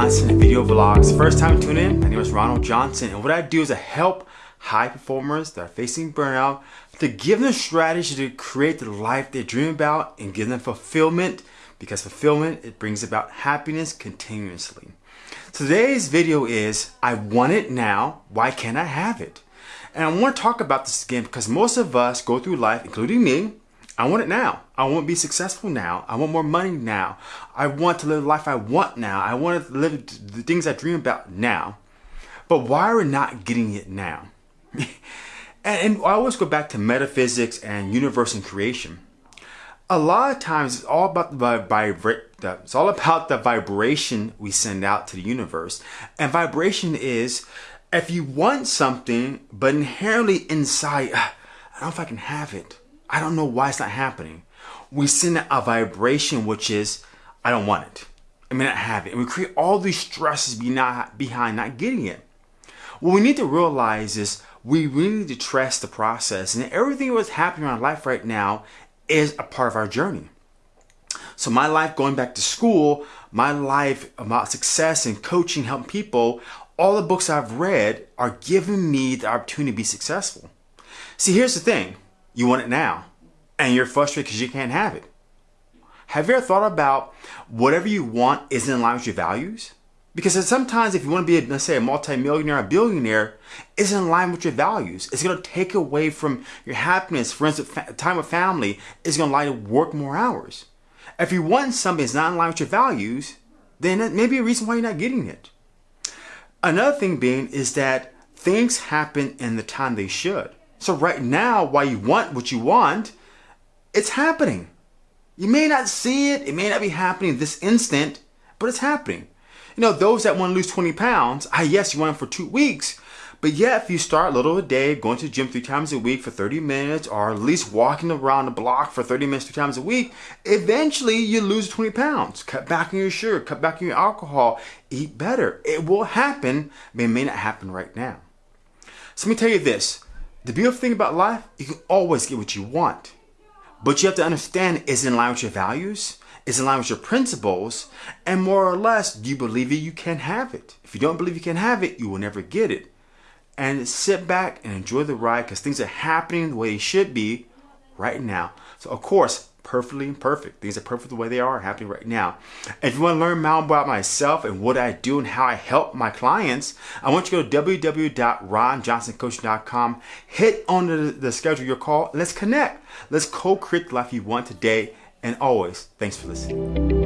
Johnson Video Vlogs. First time tuning in, my name is Ronald Johnson and what I do is I help high performers that are facing burnout to give them strategy to create the life they dream about and give them fulfillment because fulfillment, it brings about happiness continuously. Today's video is, I want it now, why can't I have it? And I want to talk about this again because most of us go through life, including me, I want it now. I want to be successful now. I want more money now. I want to live the life I want now. I want to live the things I dream about now. But why are we not getting it now? and, and I always go back to metaphysics and universe and creation. A lot of times it's all about the vibration. It's all about the vibration we send out to the universe. And vibration is if you want something, but inherently inside, ah, I don't know if I can have it. I don't know why it's not happening. We send a vibration which is, I don't want it. I may not have it. And we create all these stresses behind not getting it. What we need to realize is we really need to trust the process and everything that's happening in our life right now is a part of our journey. So my life going back to school, my life about success and coaching, helping people, all the books I've read are giving me the opportunity to be successful. See, here's the thing. You want it now and you're frustrated because you can't have it. Have you ever thought about whatever you want isn't in line with your values? Because sometimes if you want to be, a, let's say, a multimillionaire, a billionaire, isn't in line with your values. It's going to take away from your happiness. Instance, time with family It's going to allow you to work more hours. If you want something that's not in line with your values, then that may be a reason why you're not getting it. Another thing being is that things happen in the time they should. So right now, while you want what you want, it's happening. You may not see it, it may not be happening this instant, but it's happening. You know, those that want to lose 20 pounds, ah, yes, you want them for two weeks, but yeah, if you start little a day, going to the gym three times a week for 30 minutes, or at least walking around the block for 30 minutes three times a week, eventually you lose 20 pounds. Cut back on your sugar, cut back on your alcohol, eat better. It will happen, but it may not happen right now. So let me tell you this. The beautiful thing about life, you can always get what you want. But you have to understand, is in line with your values? Is in line with your principles? And more or less, do you believe it you can have it? If you don't believe you can have it, you will never get it. And sit back and enjoy the ride because things are happening the way they should be right now. So of course, perfectly imperfect. Things are perfect the way they are happening right now. If you want to learn more about myself and what I do and how I help my clients, I want you to go to www.ronjohnsoncoaching.com, hit on the, the schedule your call, let's connect. Let's co-create the life you want today and always. Thanks for listening.